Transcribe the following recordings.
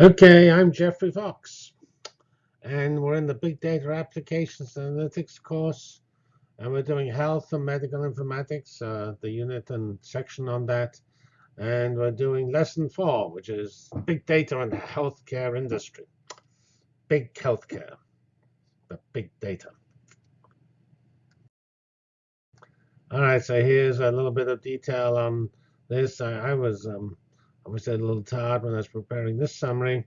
Okay, I'm Geoffrey Fox, and we're in the Big Data Applications Analytics course, and we're doing Health and Medical Informatics, uh, the unit and section on that, and we're doing Lesson 4, which is Big Data and the Healthcare Industry. Big Healthcare, the Big Data. All right, so here's a little bit of detail on this. I, I was um, I was a little tired when I was preparing this summary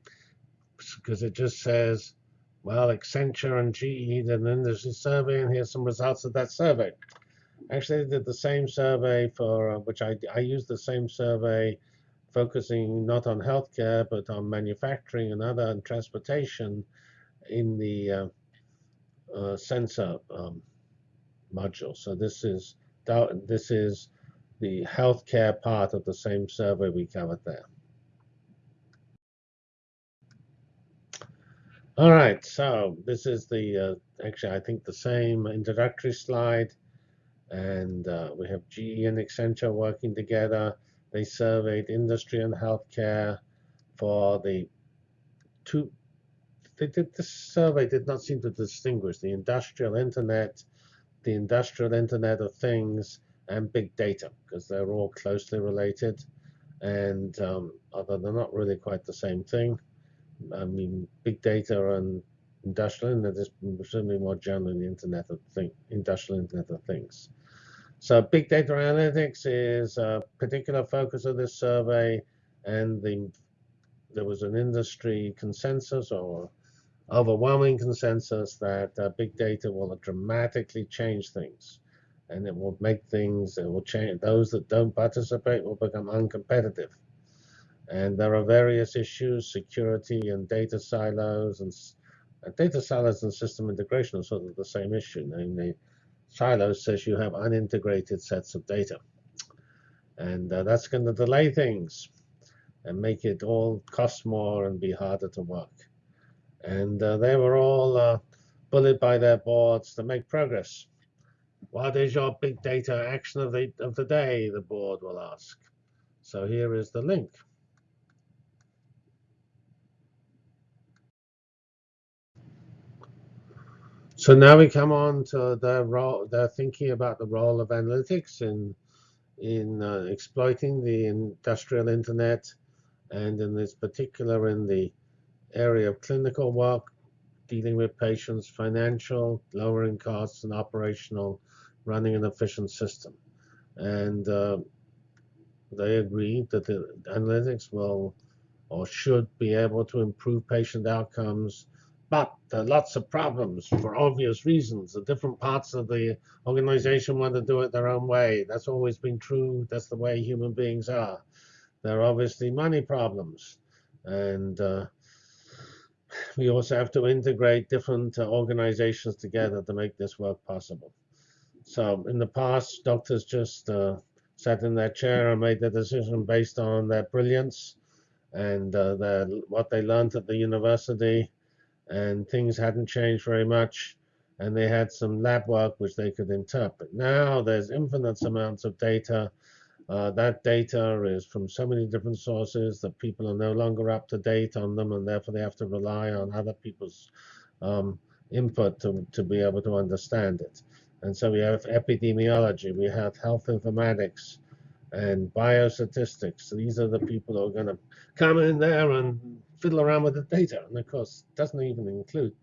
because it just says, well, Accenture and GE did an industry survey, and here's some results of that survey. Actually, they did the same survey for uh, which I, I used the same survey focusing not on healthcare but on manufacturing and other and transportation in the uh, uh, sensor um, module. So this is this is the healthcare part of the same survey we covered there. All right, so this is the, uh, actually, I think the same introductory slide. And uh, we have GE and Accenture working together. They surveyed industry and healthcare for the two, they did this survey did not seem to distinguish the industrial internet, the industrial internet of things, and big data because they're all closely related. And um, although they're not really quite the same thing. I mean big data and industrial internet is certainly more generally the internet of things industrial internet of things. So big data analytics is a particular focus of this survey and the there was an industry consensus or overwhelming consensus that uh, big data will dramatically change things and it will make things, it will change. Those that don't participate will become uncompetitive. And there are various issues, security and data silos, and uh, data silos and system integration are sort of the same issue. Namely, silos says you have unintegrated sets of data. And uh, that's going to delay things and make it all cost more and be harder to work. And uh, they were all uh, bullied by their boards to make progress. What is your big data action of the, of the day, the board will ask. So here is the link. So now we come on to their role, they're thinking about the role of analytics in, in uh, exploiting the industrial internet, and in this particular in the area of clinical work, dealing with patients, financial, lowering costs, and operational running an efficient system. And uh, they agree that the analytics will or should be able to improve patient outcomes. But there are lots of problems for obvious reasons. The different parts of the organization want to do it their own way. That's always been true. That's the way human beings are. There are obviously money problems. And uh, we also have to integrate different uh, organizations together to make this work possible. So in the past, doctors just uh, sat in their chair and made their decision based on their brilliance and uh, their, what they learned at the university, and things hadn't changed very much. And they had some lab work which they could interpret. Now there's infinite amounts of data. Uh, that data is from so many different sources that people are no longer up to date on them, and therefore they have to rely on other people's um, input to, to be able to understand it. And so we have epidemiology, we have health informatics, and biostatistics. These are the people who are going to come in there and fiddle around with the data. And of course, doesn't even include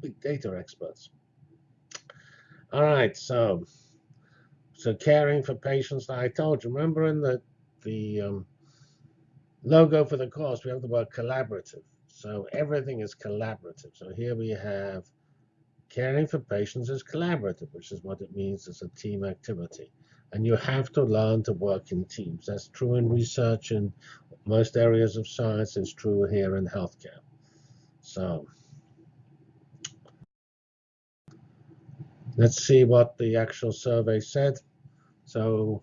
big data experts. All right, so so caring for patients. I told you, remember in the the um, logo for the course, we have the word collaborative. So everything is collaborative. So here we have Caring for patients is collaborative, which is what it means as a team activity. And you have to learn to work in teams. That's true in research in most areas of science. It's true here in healthcare. So let's see what the actual survey said. So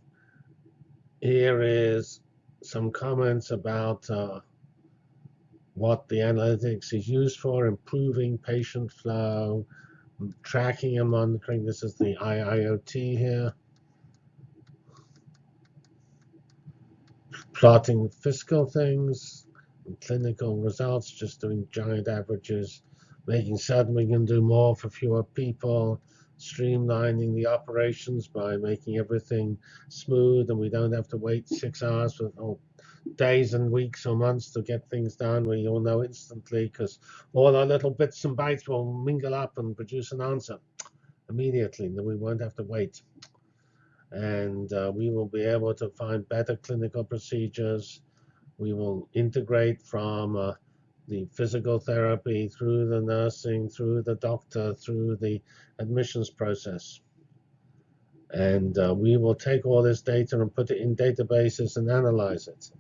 here is some comments about uh, what the analytics is used for, improving patient flow, tracking them on the monitoring. This is the IIoT here. Plotting fiscal things, clinical results, just doing giant averages, making certain we can do more for fewer people, streamlining the operations by making everything smooth and we don't have to wait six hours for or days and weeks or months to get things done. We all know instantly because all our little bits and bytes will mingle up and produce an answer immediately. Then we won't have to wait. And uh, we will be able to find better clinical procedures. We will integrate from uh, the physical therapy, through the nursing, through the doctor, through the admissions process. And uh, we will take all this data and put it in databases and analyze it.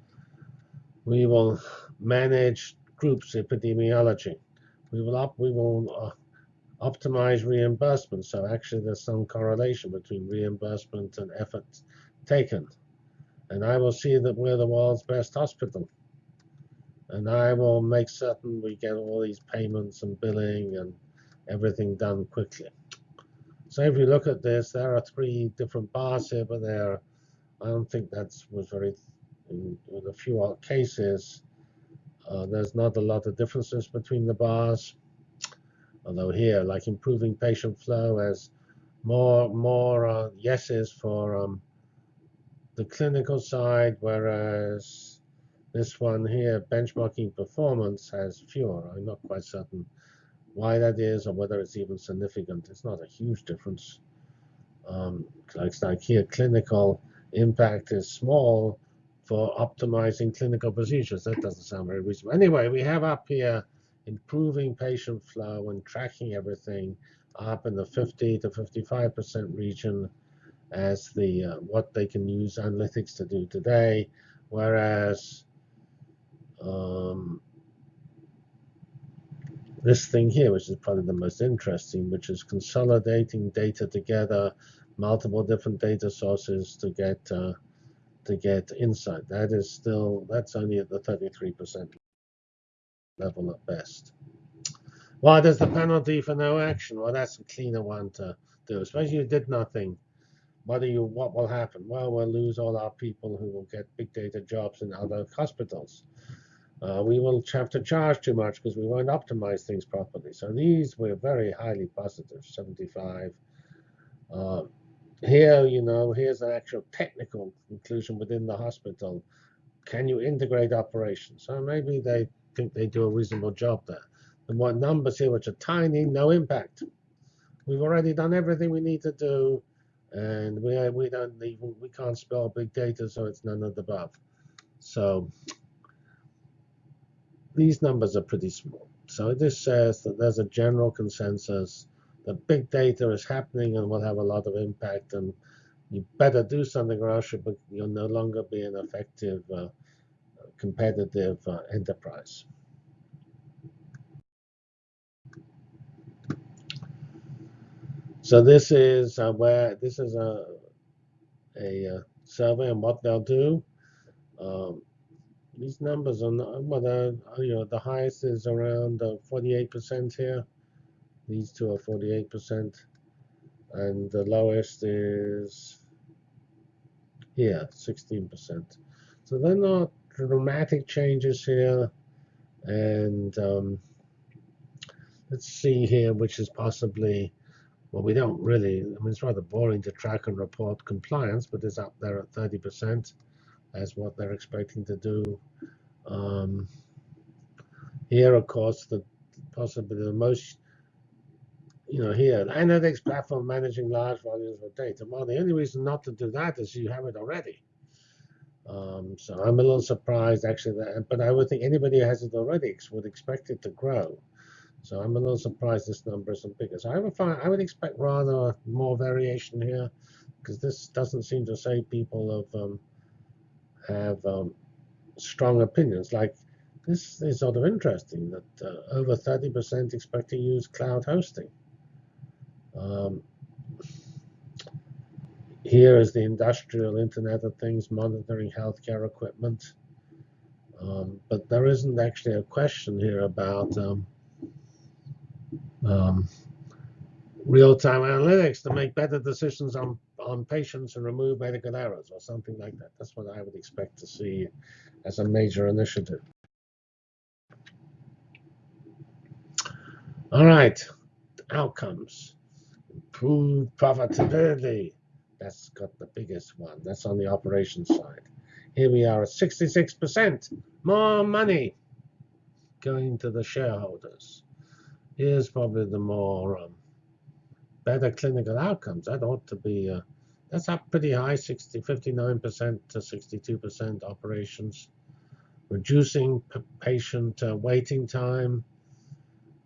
We will manage groups epidemiology. We will up, we will uh, optimize reimbursement. So actually, there's some correlation between reimbursement and effort taken. And I will see that we're the world's best hospital and I will make certain we get all these payments and billing and everything done quickly. So if you look at this, there are three different bars here, but there, I don't think that was very, in, in a few cases, uh, there's not a lot of differences between the bars. Although here, like improving patient flow, as more more uh, yeses for um, the clinical side, whereas this one here, benchmarking performance, has fewer. I'm not quite certain why that is or whether it's even significant. It's not a huge difference. Um, like, like here, clinical impact is small for optimizing clinical procedures. That doesn't sound very reasonable. Anyway, we have up here improving patient flow and tracking everything up in the 50 to 55% region as the uh, what they can use analytics to do today, whereas um, this thing here, which is probably the most interesting, which is consolidating data together, multiple different data sources to get uh, to get inside. That is still that's only at the 33% level at best. Why does the penalty for no action? Well, that's a cleaner one to do. Especially you did nothing. What do you? What will happen? Well, we'll lose all our people who will get big data jobs in other hospitals uh, we will have to charge too much because we won't optimize things properly. So these were very highly positive, 75. Uh, here, you know, here's an actual technical conclusion within the hospital. Can you integrate operations? So maybe they think they do a reasonable job there. The more numbers here, which are tiny, no impact. We've already done everything we need to do, and we we don't even we can't spell big data, so it's none of the above. So these numbers are pretty small. So this says that there's a general consensus that big data is happening and will have a lot of impact, and you better do something or else you'll no longer be an effective uh, competitive uh, enterprise. So this is uh, where this is a a, uh, survey and what they'll do. Um, these numbers are not, well, you know, the highest is around 48% here. These two are 48%. And the lowest is here, 16%. So they're not dramatic changes here. And um, let's see here, which is possibly, well, we don't really, I mean, it's rather boring to track and report compliance, but it's up there at 30% as what they're expecting to do. Um, here, of course, the possibly the most, you know, here, analytics platform managing large volumes of data. Well, the only reason not to do that is you have it already. Um, so I'm a little surprised, actually, that, but I would think anybody who has it already would expect it to grow. So I'm a little surprised this number isn't bigger. So I would find I would expect rather more variation here, because this doesn't seem to say people have um, have um, strong opinions. Like this is sort of interesting that uh, over 30% expect to use cloud hosting. Um, here is the industrial Internet of Things monitoring healthcare equipment. Um, but there isn't actually a question here about um, um, real-time analytics to make better decisions on, on patients and remove medical errors or something like that. That's what I would expect to see as a major initiative. All right, outcomes improved profitability. That's got the biggest one. That's on the operations side. Here we are at 66%. More money going to the shareholders. Here's probably the more um, better clinical outcomes. That ought to be, uh, that's up pretty high, 60, 59% to 62% operations. Reducing patient uh, waiting time,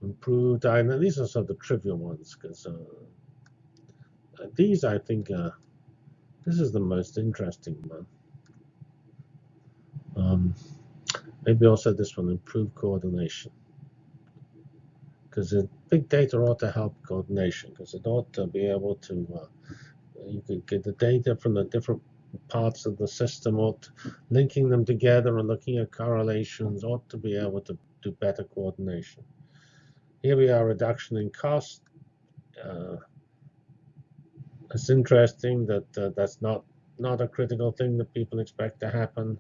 improved diagnosis. These are sort of the trivial ones because uh, these, I think, this is the most interesting one. Um, maybe also this one, improve coordination. Because big data ought to help coordination, because it ought to be able to, uh, you could get the data from the different parts of the system, ought linking them together and looking at correlations, ought to be able to do better coordination. Here we are, reduction in cost. Uh, it's interesting that uh, that's not not a critical thing that people expect to happen.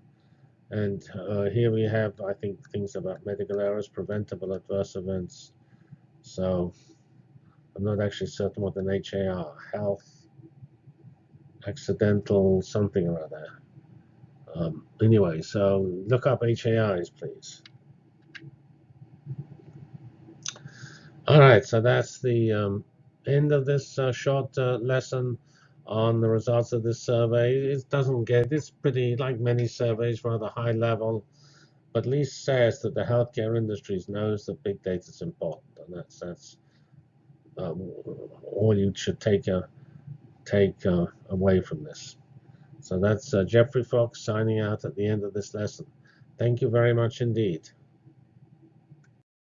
And uh, here we have, I think, things about medical errors, preventable adverse events. So I'm not actually certain what an HAR, health, accidental something or other. Um, anyway, so look up HAIs, please. All right, so that's the um, end of this uh, short uh, lesson on the results of this survey. It doesn't get, it's pretty, like many surveys, rather high level, but at least says that the healthcare industry knows that big data is important, and that's that's um, all you should take uh, take uh, away from this. So that's uh, Geoffrey Fox signing out at the end of this lesson. Thank you very much indeed.